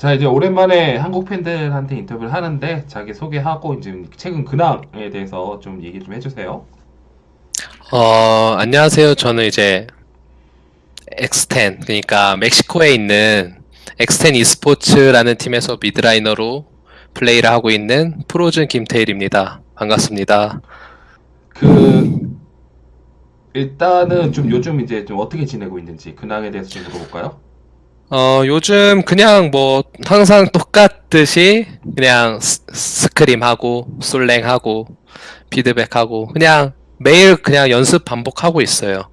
자, 이제 오랜만에 한국 팬들한테 인터뷰를 하는데 자기 소개하고 이제 최근 근황에 대해서 좀 얘기 좀 해주세요. 어, 안녕하세요. 저는 이제 X10, 그러니까 멕시코에 있는 X10 e스포츠라는 팀에서 미드라이너로 플레이를 하고 있는 프로즌 김태일입니다. 반갑습니다. 그 일단은 좀 요즘 이제 좀 어떻게 지내고 있는지 근황에 대해서 좀 물어볼까요? 어, 요즘 그냥 뭐 항상 똑같듯이 그냥 스- 스크림하고 솔랭하고 피드백하고 그냥 매일 그냥 연습 반복하고 있어요.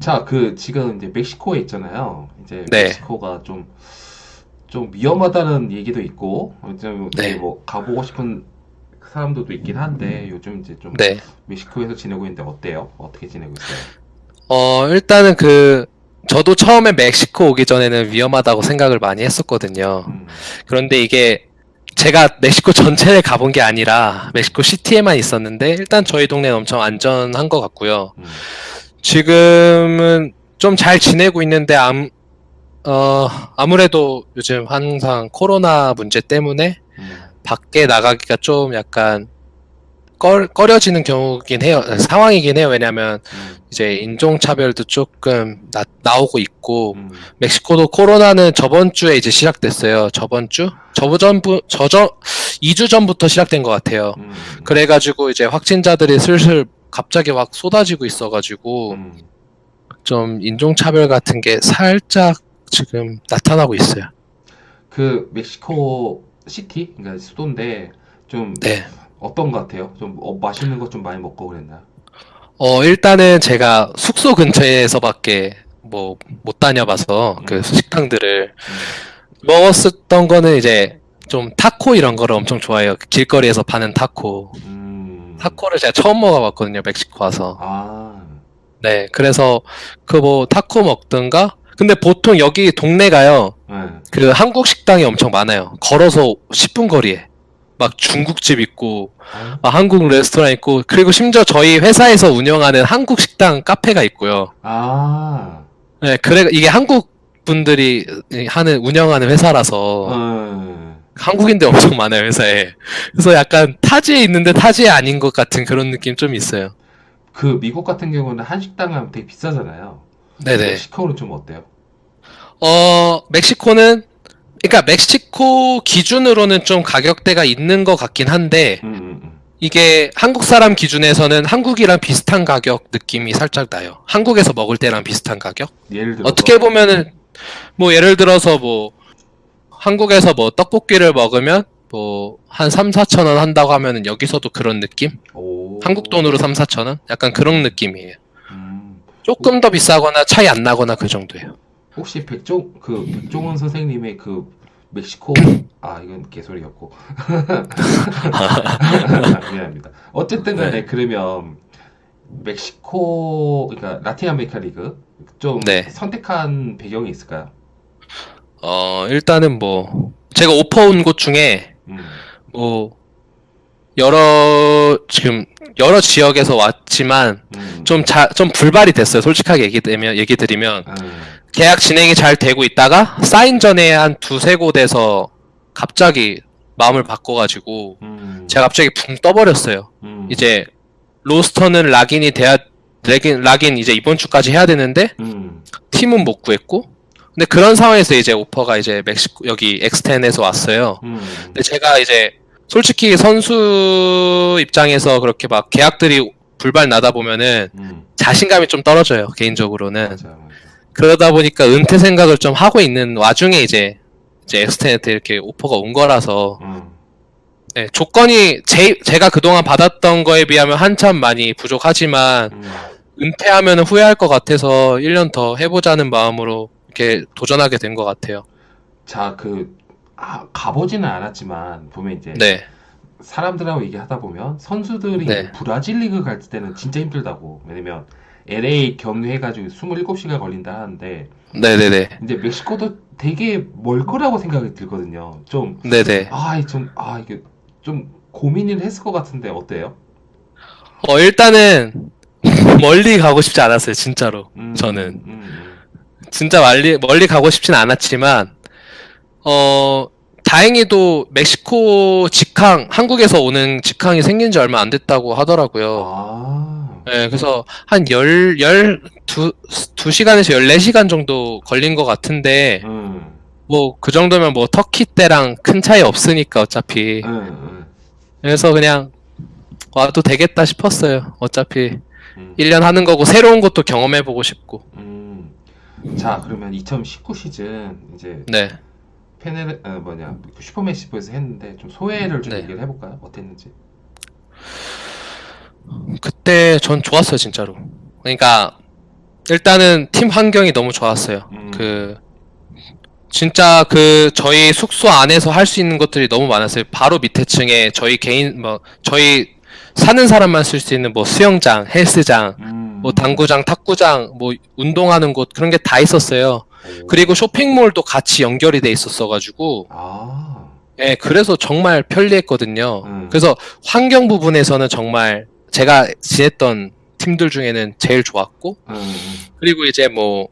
자, 그 지금 이제 멕시코에 있잖아요. 이제 네. 멕시코가 좀 좀 위험하다는 얘기도 있고 좀 이제 네. 뭐 가보고 싶은 사람들도 있긴 한데 요즘 이제 좀 네. 멕시코에서 지내고 있는데 어때요? 어떻게 지내고 있어요? 어, 일단은 그, 저도 처음에 멕시코 오기 전에는 위험하다고 생각을 많이 했었거든요. 음, 그런데 이게 제가 멕시코 전체를 가본 게 아니라 멕시코 시티에만 있었는데 일단 저희 동네는 엄청 안전한 것 같고요. 음. 지금은 좀 잘 지내고 있는데 암, 어, 아무래도 요즘 항상 코로나 문제 때문에 음. 밖에 나가기가 좀 약간 꺼, 꺼려지는 경우긴 해요. 상황이긴 해요. 왜냐면 음, 이제 인종차별도 조금 나, 나오고 있고 음. 멕시코도 코로나는 저번 주에 이제 시작됐어요. 저번 주? 저번부 저저 2주 전부터 시작된 것 같아요. 음. 그래가지고 이제 확진자들이 슬슬 갑자기 막 쏟아지고 있어가지고 음. 좀 인종차별 같은 게 살짝 지금 나타나고 있어요. 그 멕시코 시티, 그러니까 수도인데 좀 네. 어떤 것 같아요? 좀 어, 맛있는 것 좀 많이 먹고 그랬나요? 어, 일단은 제가 숙소 근처에서밖에 뭐 못 다녀봐서 음. 그 식당들을 음. 먹었었던 거는 이제 좀 타코 이런 거를 엄청 좋아해요. 길거리에서 파는 타코. 음. 타코를 제가 처음 먹어봤거든요, 멕시코 와서. 아, 네, 그래서 그 뭐 타코 먹든가. 근데 보통 여기 동네가요, 네. 그 한국 식당이 엄청 많아요. 걸어서 10분 거리에. 막 중국집 있고, 아, 막 한국 레스토랑 있고, 그리고 심지어 저희 회사에서 운영하는 한국 식당 카페가 있고요. 아, 네, 그래, 이게 한국 분들이 하는, 운영하는 회사라서, 어, 한국인들 엄청 많아요, 회사에. 그래서 약간 타지에 있는데 타지에 아닌 것 같은 그런 느낌 좀 있어요. 그 미국 같은 경우는 한식당 하면 되게 비싸잖아요. 네네. 멕시코는 좀 어때요? 어, 멕시코는, 그러니까 멕시코 기준으로는 좀 가격대가 있는 것 같긴 한데, 음, 음, 음. 이게 한국 사람 기준에서는 한국이랑 비슷한 가격 느낌이 살짝 나요. 한국에서 먹을 때랑 비슷한 가격? 예를 들어서 어떻게 보면은, 뭐 예를 들어서 뭐, 한국에서 뭐 떡볶이를 먹으면 뭐, 한 3, 4천 원 한다고 하면은 여기서도 그런 느낌? 오, 한국 돈으로 3, 4천 원? 약간 그런 느낌이에요. 음, 조금 더 비싸거나 차이 안 나거나 그 정도예요. 혹시 백종 그 백종원 선생님의 그 멕시코 아 이건 개소리였고 미안합니다. 어쨌든 간에 네. 그러면 멕시코 그러니까 라틴 아메리카 리그 좀 네. 선택한 배경이 있을까요? 어, 일단은 뭐, 제가 오퍼 온 곳 중에, 음, 뭐, 여러, 지금, 여러 지역에서 왔지만, 음, 좀 불발이 됐어요. 솔직하게 얘기 드리면, 얘기 드리면. 음, 계약 진행이 잘 되고 있다가, 사인 전에 한 두세 곳에서 갑자기 마음을 바꿔가지고, 음, 제가 갑자기 붕 떠버렸어요. 음, 이제, 로스터는 락인이 돼야, 락인, 락인 이제 이번 주까지 해야 되는데, 음, 팀은 못 구했고, 근데 그런 상황에서 이제 오퍼가 이제 멕시코, 여기 엑스텐에서 왔어요. 음, 근데 제가 이제 솔직히 선수 입장에서 그렇게 막 계약들이 불발 나다 보면은 음, 자신감이 좀 떨어져요, 개인적으로는. 맞아, 맞아. 그러다 보니까 은퇴 생각을 좀 하고 있는 와중에 이제, 이제 엑스텐한테 이렇게 오퍼가 온 거라서, 음, 네, 조건이 제, 제가 그동안 받았던 거에 비하면 한참 많이 부족하지만, 음, 은퇴하면 후회할 것 같아서 1년 더 해보자는 마음으로 이렇게 도전하게 된 것 같아요. 자, 그 아, 가보지는 않았지만 보면 이제 네, 사람들하고 얘기하다 보면 선수들이 네. 브라질 리그 갈 때는 진짜 힘들다고. 왜냐면 LA 경유해가지고 27시간 걸린다 하는데 네네네. 이제 멕시코도 되게 멀 거라고 생각이 들거든요. 좀, 네네. 아, 이 좀, 아, 이게 좀 고민을 했을 것 같은데 어때요? 어, 일단은 멀리 가고 싶지 않았어요, 진짜로. 음, 저는. 음, 음. 진짜 멀리, 멀리 가고 싶진 않았지만, 어, 다행히도 멕시코 직항, 한국에서 오는 직항이 생긴 지 얼마 안 됐다고 하더라고요. 아, 네, 그래서 한 열, 열, 두, 두 시간에서 열네 시간 정도 걸린 것 같은데, 음, 뭐, 그 정도면 뭐, 터키 때랑 큰 차이 없으니까, 어차피. 음, 음, 그래서 그냥, 와도 되겠다 싶었어요. 어차피, 음. 1년 하는 거고, 새로운 것도 경험해보고 싶고. 음. 자, 그러면 2019 시즌 이제 네. 페넬 어, 뭐냐 그 슈퍼매시브에서 했는데 좀 소회를 좀 네. 얘기를 해볼까요? 어땠는지? 그때 전 좋았어요, 진짜로. 그러니까, 일단은 팀 환경이 너무 좋았어요. 음. 그, 진짜 그, 저희 숙소 안에서 할 수 있는 것들이 너무 많았어요. 바로 밑에 층에 저희 개인, 뭐, 저희 사는 사람만 쓸 수 있는 뭐 수영장, 헬스장, 음. 뭐 당구장, 탁구장, 뭐 운동하는 곳, 그런 게 다 있었어요. 오. 그리고 쇼핑몰도 같이 연결이 돼 있었어가지고, 아, 예, 그래서 정말 편리했거든요. 음. 그래서 환경 부분에서는 정말 제가 지냈던 팀들 중에는 제일 좋았고, 음, 그리고 이제 뭐,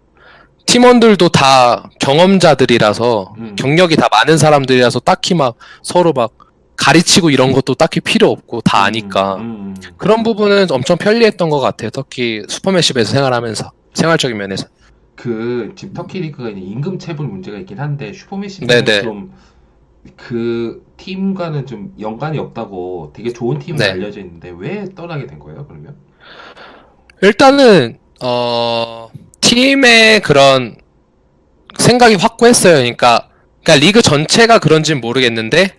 팀원들도 다 경험자들이라서, 음. 경력이 다 많은 사람들이라서 딱히 막 서로 막 가르치고 이런 것도 딱히 필요 없고 다 아니까. 음, 음, 음. 그런 부분은 엄청 편리했던 것 같아요. 특히 슈퍼매십에서 생활하면서. 생활적인 면에서. 그 지금 터키 리그가 임금 체불 문제가 있긴 한데 네네. 좀 그 팀과는 좀 연관이 없다고 되게 좋은 팀으로 네. 알려져 있는데 왜 떠나게 된 거예요? 그러면? 일단은, 어, 팀의 그런 생각이 확고했어요. 그러니까, 그러니까 리그 전체가 그런지는 모르겠는데,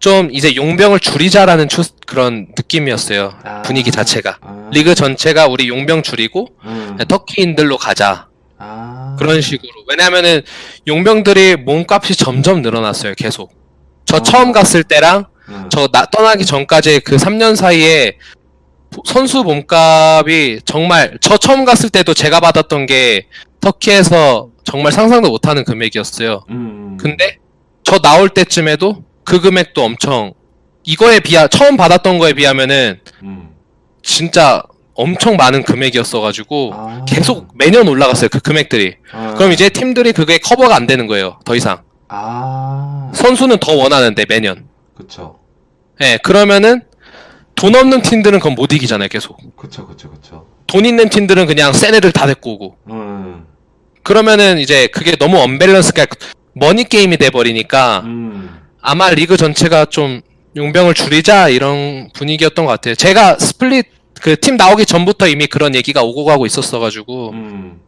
좀 이제 용병을 줄이자라는 추, 그런 느낌이었어요. 아. 분위기 자체가. 아, 리그 전체가 우리 용병 줄이고, 음. 터키인들로 가자. 아, 그런 식으로. 왜냐면은 용병들이 몸값이 점점 늘어났어요, 계속. 저 어. 처음 갔을 때랑 음. 저나 떠나기 전까지 그 3년 사이에 선수 몸값이 정말 저 처음 갔을 때도 제가 받았던 게 터키에서 정말 상상도 못하는 금액이었어요. 음. 근데 저 나올 때쯤에도 그 금액도 엄청 이거에 비하 처음 받았던 거에 비하면은 음. 진짜 엄청 많은 금액이었어가지고 아. 계속 매년 올라갔어요 그 금액들이. 아. 그럼 이제 팀들이 그게 커버가 안 되는 거예요. 더 이상. 아, 선수는 더 원하는데 매년. 그쵸, 예, 그러면은 돈 없는 팀들은 그건 못 이기잖아요, 계속. 그쵸, 그쵸, 그쵸. 돈 있는 팀들은 그냥 센 애들 다 데리고 오고. 음, 그러면은 이제 그게 너무 언밸런스, 그러니까 머니 게임이 돼 버리니까 음, 아마 리그 전체가 좀 용병을 줄이자 이런 분위기였던 것 같아요. 제가 split 그 팀 나오기 전부터 이미 그런 얘기가 오고 가고 있었어가지고 음,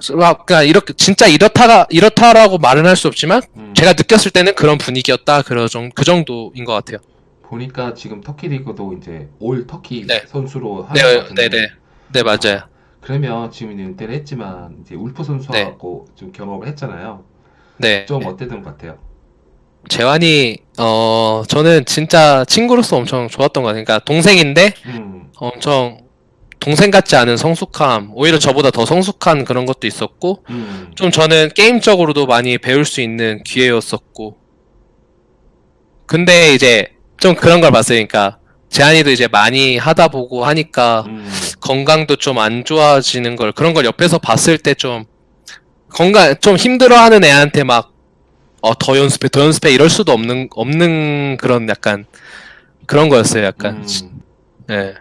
그러니까 이렇게 진짜 이렇다가 이렇다라고 말은 할 수 없지만 음. 제가 느꼈을 때는 그런 분위기였다 그런 정- 그 정도인 것 같아요. 보니까 지금 터키 리그도 이제 all 터키 네. 선수로 하는 네, 것 같은데. 네, 네, 네 맞아요. 그러면 지금 은퇴를 했지만 이제 울프 선수하고 좀 경험을 했잖아요. 네. 좀 어땠던 것 같아요? 재환이 어 저는 진짜 친구로서 엄청 좋았던 것 같아요. 그러니까 동생인데 음, 엄청 동생 같지 않은 성숙함, 오히려 저보다 더 성숙한 그런 것도 있었고, 음, 좀 저는 게임적으로도 많이 배울 수 있는 기회였었고, 근데 이제 좀 그런 걸. 그러니까 재환이도 이제 많이 하다 보고 하니까 음, 건강도 좀 안 좋아지는 걸 그런 걸 옆에서 봤을 때 좀 건강 좀 힘들어하는 애한테 막 어 더 연습해 더 연습해 이럴 수도 없는 없는 그런 약간 그런 거였어요. 약간 음, 예.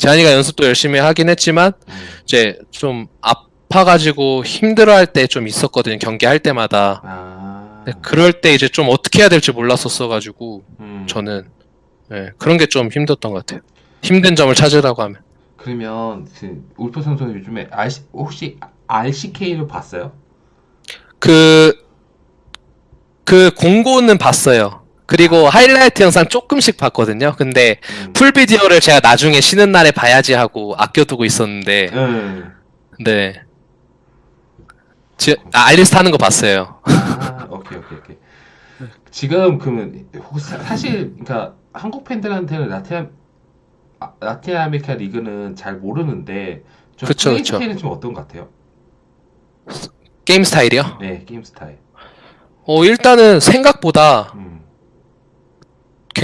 재환이가 연습도 열심히 하긴 했지만 음, 이제 좀 아파가지고 힘들어할 때 좀 있었거든요. 경기할 때마다. 아, 근데 그럴 때 이제 좀 어떻게 해야 될지 몰랐었어가지고 음. 저는 예, 그런 게 좀 힘들었던 것 같아요. 힘든 점을 찾으라고 하면. 그러면 그 울프 선수 는 요즘에 RC, 혹시 RCK를 봤어요? 그, 그 공고는 봤어요. 그리고 하이라이트 영상 조금씩 봤거든요. 근데 음. 풀 비디오를 제가 나중에 쉬는 날에 봐야지 하고 아껴두고 있었는데, 음. 네. 지, 아, 알리스트 하는 거 봤어요. 아, 오케이, 오케이, 오케이. 지금 그러면 혹시 사- 사실 그러니까 한국 팬들한테는 라틴 아, 라틴 아메리카 리그는 잘 모르는데 좀 그쵸, 그쵸. 스타일은 좀 어떤 것 같아요? 게임 스타일이요? 네, 게임 스타일. 어, 일단은 생각보다 음.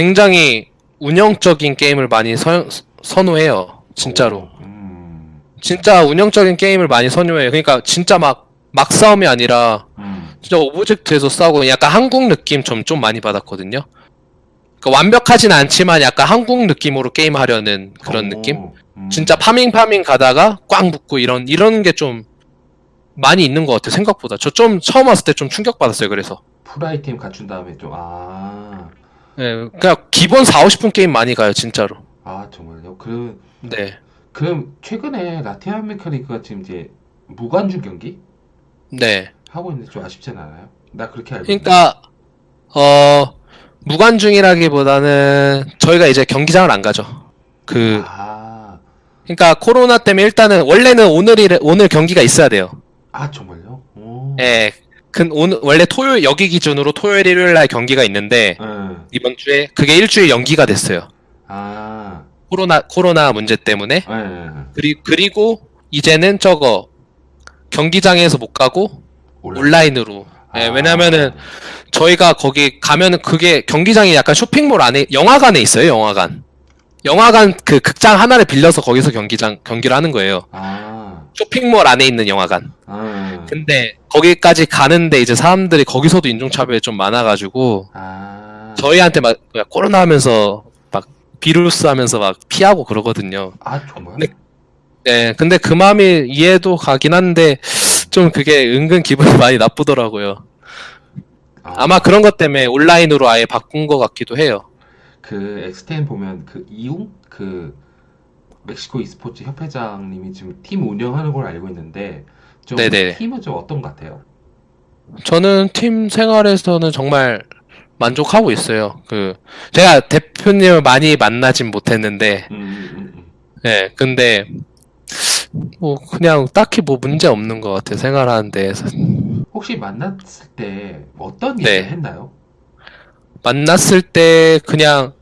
굉장히 운영적인 게임을 많이 선, 선호해요. 진짜로. 음. 진짜 운영적인 게임을 많이 선호해요. 그러니까 진짜 막, 막 싸움이 아니라 음. 진짜 object에서 싸우고 약간 한국 느낌 좀, 좀 많이 받았거든요. 그러니까 완벽하진 않지만 약간 한국 느낌으로 게임하려는 그런 오, 느낌? 음. 진짜 farming farming 가다가 꽝 붙고 이런 이런 게 좀 많이 있는 것 같아요 생각보다 저 좀 처음 왔을 때 좀 충격 받았어요 그래서 full 아이템 갖춘 다음에 좀 아, 예 그냥 기본 4, 50분 게임 많이 가요 진짜로 아 정말요? 그럼 네 그럼 최근에 라틴 아메리카 리그가 지금 이제 무관중 경기 네. 하고 있는데 좀 아쉽진 않아요? 나 그렇게 알고 있는데. 그러니까 어 무관중이라기보다는 저희가 이제 경기장을 안 가죠 그 아, 그러니까 코로나 때문에 일단은 원래는 오늘이 오늘 경기가 있어야 돼요 아 정말요? 오. 예. 그 오늘 원래 토요일 여기 기준으로 토요일 일요일 날 경기가 있는데 응. 이번 주에 그게 일주일 연기가 됐어요 아, 코로나 코로나 문제 때문에 예, 예. 그리, 그리고 이제는 저거 경기장에서 못 가고 온라인. 예, 아. 왜냐면은 저희가 거기 가면은 그게 경기장이 약간 쇼핑몰 안에 영화관에 있어요 영화관 영화관 그 극장 하나를 빌려서 거기서 경기장 경기를 하는 거예요 아, 쇼핑몰 안에 있는 영화관 아, 근데 거기까지 가는데 이제 사람들이 거기서도 인종차별이 좀 많아가지고 아, 저희한테 막 코로나 하면서 막 비루스 하면서 막 피하고 그러거든요 아 정말? 네. 네, 근데 그 마음이 이해도 가긴 한데 좀 그게 은근 기분이 많이 나쁘더라고요. 아, 아마 그런 것 때문에 온라인으로 아예 바꾼 것 같기도 해요. 그 엑스텐 보면 그 이웅 그 멕시코 e스포츠 협회장님이 지금 팀 운영하는 걸 알고 있는데 좀 네네. 팀은 좀 어떤 것 같아요? 저는 팀 생활에서는 정말 만족하고 있어요. 그 제가 대표님을 많이 만나진 못했는데, 음. 네, 근데 뭐 그냥 딱히 뭐 문제 없는 것 같아요. 생활하는 데에서 혹시 만났을 때 어떤 네. 얘기를 했나요? 만났을 때 그냥 스-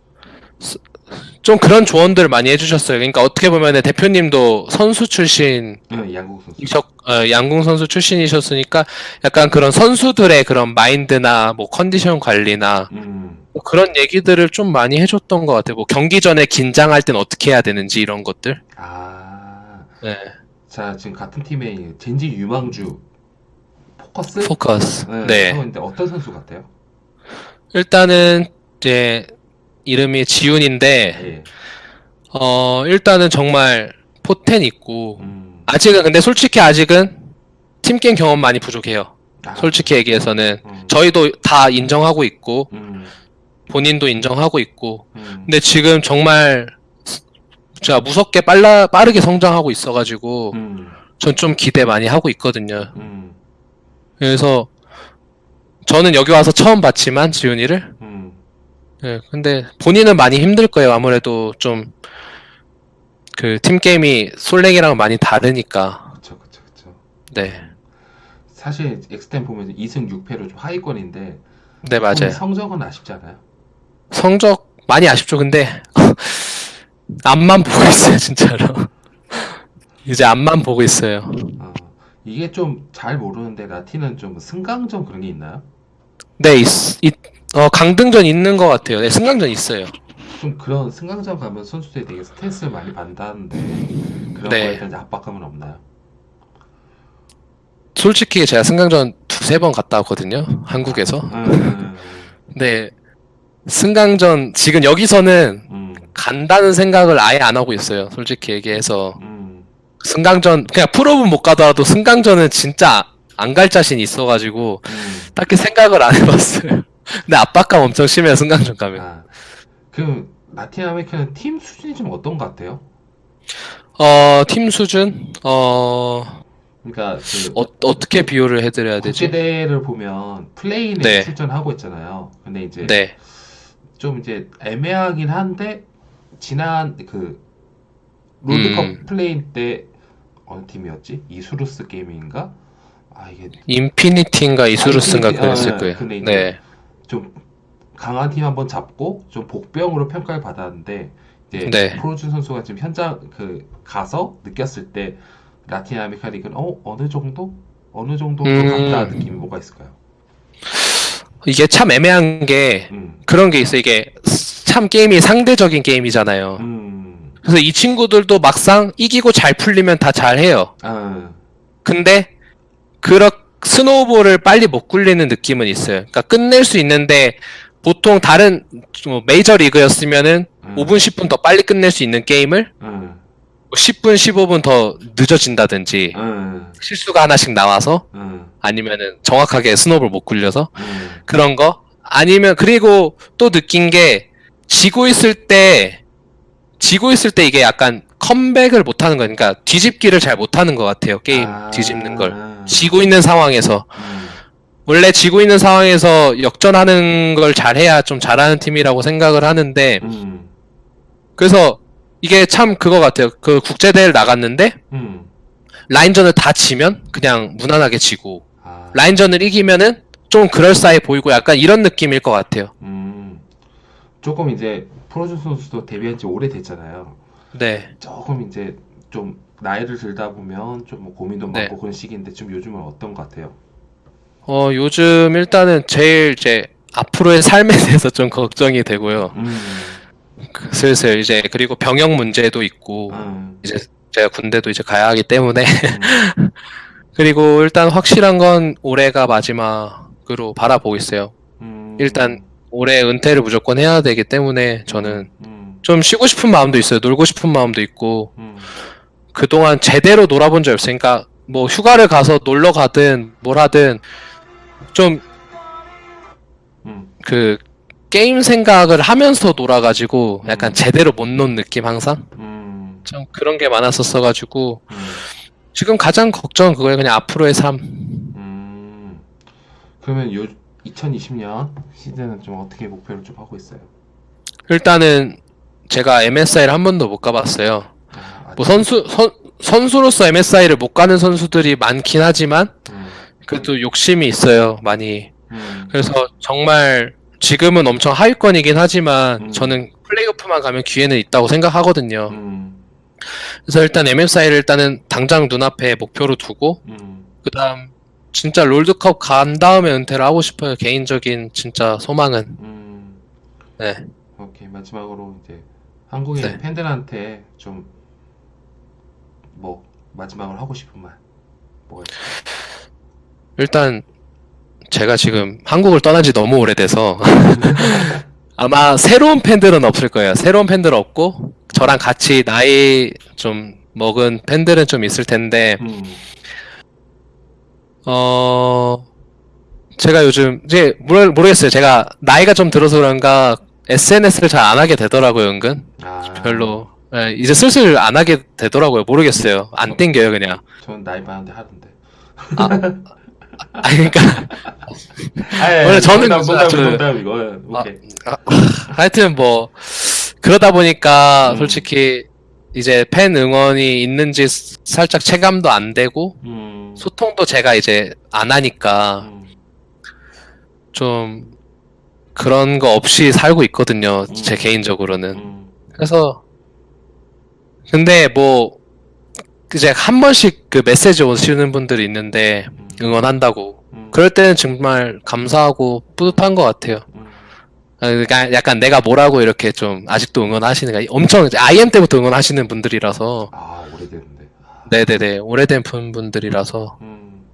좀 그런 조언들 많이 해주셨어요. 그러니까 어떻게 보면 대표님도 선수 출신 네, 양국 선수. 어, 양궁 선수 출신이셨으니까 약간 그런 선수들의 그런 마인드나 뭐 컨디션 관리나 음, 뭐 그런 얘기들을 좀 많이 해줬던 것 같아요. 뭐 경기 전에 긴장할 땐 어떻게 해야 되는지 이런 것들. 아, 네. 자 지금 같은 팀에 젠지 유망주 포커스 포커스. 네, 네. 어떤 선수 같아요? 일단은 이제 이름이 지훈인데 예. 어 일단은 정말 포텐 있고 음, 아직은 근데 솔직히 아직은 팀 게임 경험 많이 부족해요. 아, 솔직히 얘기해서는. 음, 저희도 다 인정하고 있고 음, 본인도 인정하고 있고 음, 근데 지금 정말 진짜 무섭게 빨라 빠르게 성장하고 있어가지고 음, 전좀 기대 많이 하고 있거든요. 음, 그래서 저는 여기 와서 처음 봤지만 지훈이를 음. 예, 근데 본인은 많이 힘들 거예요. 아무래도 좀 그 팀 게임이 솔랭이랑 많이 다르니까. 그쵸, 그쵸, 그쵸. 네, 사실 엑스텐 보면 2승 6패로 좀 하위권인데 네 맞아요. 성적은 아쉽지 않아요? 성적 많이 아쉽죠. 근데 앞만 보고 있어요, 진짜로. 이제 앞만 보고 있어요. 어, 이게 좀 잘 모르는데 라틴은 좀 승강전 그런 게 있나요? 네, 있, 있- 어, 강등전 있는 것 같아요. 네, 승강전 있어요. 좀 그런 승강전 가면 선수들이 되게 스트레스를 많이 받는다는데 그런 네. 거에 대한 압박감은 없나요? 솔직히 제가 승강전 두세 번 갔다 왔거든요. 한국에서. 음, 네, 승강전 지금 여기서는 음, 간다는 생각을 아예 안 하고 있어요. 솔직히 얘기해서. 음, 승강전, 그냥 프로는 못 가더라도 승강전은 진짜 안 갈 자신 이 있어가지고 음. 딱히 생각을 안 해봤어요. 근데 압박감 엄청 심해요, 승강전 가면. 아, 그럼 라틴 아메리카는 팀 수준이 좀 어떤 것 같아요? 어, 팀 수준? 어, 그러니까 그 어, 어떻게 비유를 해드려야 되지? 국제대회를 보면 play-in에 네. 출전하고 있잖아요. 근데 이제 네. 좀 이제 애매하긴 한데 지난 그 롤드컵 음. play-in 때 어느 팀이었지? 이수루스 게이밍인가? 아 이게 인피니티인가 이수루스인가 인피니티, 그랬을 아, 거예요. 네. 좀 강한 팀 한번 잡고 좀 복병으로 평가를 받았는데 이제 네. 프로준 선수가 지금 현장 그 가서 느꼈을 때 라틴 아메리카 리그는 어 어느 정도 어느 정도 음. 같다 느낌이 뭐가 있을까요? 이게 참 애매한 게 음, 그런 게 있어. 이게 참 게임이 상대적인 게임이잖아요. 음, 그래서 이 친구들도 막상 이기고 잘 풀리면 다 잘해요. 아, 근데 그렇 snowball을 빨리 못 굴리는 느낌은 있어요. 그러니까 끝낼 수 있는데 보통 다른 뭐 메이저 리그였으면은 음. 5분 10분 더 빨리 끝낼 수 있는 게임을 응, 10분 15분 더 늦어진다든지 응, 실수가 하나씩 나와서 응, 아니면은 정확하게 스노우볼 못 굴려서 응, 그런 거? 아니면 그리고 또 느낀 게 지고 있을 때 지고 있을 때 이게 약간 컴백을 못 하는 거니까 그러니까 뒤집기를 잘 못 하는 것 같아요 게임 아, 뒤집는 걸. 음, 지고 있는 상황에서. 음, 원래 지고 있는 상황에서 역전하는 걸 잘해야 좀 잘하는 팀이라고 생각을 하는데 음, 그래서 이게 참 그거 같아요. 그 국제 대회를 나갔는데 음. 라인전을 다 지면 그냥 무난하게 지고 아, 라인전을 이기면은 좀 그럴싸해 보이고 약간 이런 느낌일 것 같아요. 음, 조금 이제 프로준 선수도 데뷔한 지 오래됐잖아요. 네 조금 이제 좀 나이를 들다 보면 좀뭐 고민도 네. 많고 그런 시기인데 좀 요즘은 어떤 것 같아요? 어, 요즘 일단은 제일 이제 앞으로의 삶에 대해서 좀 걱정이 되고요. 음, 그 슬슬 이제 그리고 병역 문제도 있고 음, 이제 제가 군대도 이제 가야 하기 때문에 음, 그리고 일단 확실한 건 올해가 마지막으로 바라보고 있어요. 음, 일단 올해 은퇴를 무조건 해야 되기 때문에 저는 음, 좀 쉬고 싶은 마음도 있어요. 놀고 싶은 마음도 있고. 음, 그동안 제대로 놀아본 적이 없으니까 뭐 휴가를 가서 놀러 가든 뭘 하든 좀 음, 그 게임 생각을 하면서 놀아가지고 약간 음. 제대로 못 논 느낌 항상? 음, 좀 그런 게 많았었어가지고 음, 지금 가장 걱정 은 그거예요. 그냥 앞으로의 삶. 음. 그러면 요 2020년 시즌은 좀 어떻게 목표를 좀 하고 있어요? 일단은 제가 MSI를 한 번도 못 가봤어요 아, 뭐 선수 선, 선수로서 MSI를 못 가는 선수들이 많긴 하지만 음, 그래도 욕심이 있어요 많이 음, 그래서 정말 지금은 엄청 하위권이긴 하지만 음. 저는 플레이오프만 가면 기회는 있다고 생각하거든요 음, 그래서 일단 MSI를 일단은 당장 눈앞에 목표로 두고 음, 그다음 진짜 롤드컵 간 다음에 은퇴를 하고 싶어요. 개인적인 진짜 소망은. 음. 네. 오케이 마지막으로 이제 한국인 네. 팬들한테 좀 뭐 마지막으로 하고 싶은 말 뭐가 있어요? 일단 제가 지금 한국을 떠난 지 너무 오래돼서 아마 새로운 팬들은 없을 거예요. 새로운 팬들 없고 저랑 같이 나이 좀 먹은 팬들은 좀 있을 텐데 음, 어 제가 요즘 이제 모르, 모르겠어요. 제가 나이가 좀 들어서 그런가 SNS를 잘 안 하게 되더라고요, 은근. 아, 별로. 예, 이제 슬슬 안 하게 되더라고요. 모르겠어요. 안 땡겨요, 그냥. 전 나이 많은데 하던데. 아, 그러니까 아, 원래 저는 농담, 농담, 그- 농담 이거. 아, 오케이. 하여튼 뭐 그러다 보니까 음. 솔직히 이제 팬 응원이 있는지 살짝 체감도 안 되고 음, 소통도 제가 이제 안 하니까 음, 좀 그런 거 없이 살고 있거든요. 음. 제 개인적으로는. 음, 그래서 근데 뭐 이제 한 번씩 그 메시지 오시는 분들이 있는데 음, 응원한다고 음, 그럴 때는 정말 감사하고 뿌듯한 것 같아요. 음, 아, 그러니까 약간 내가 뭐라고 이렇게 좀 아직도 응원하시는 거 엄청 IM 때부터 응원하시는 분들이라서 아 오래됐는데. 아, 네네네 오래된 분- 분들이라서 음,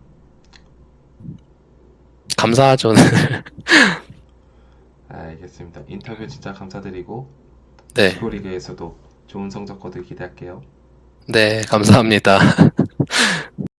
감사하죠. 알겠습니다. 인터뷰 진짜 감사드리고 네. 프로리그에서도 좋은 성적 거두길 기대할게요. 네, 감사합니다.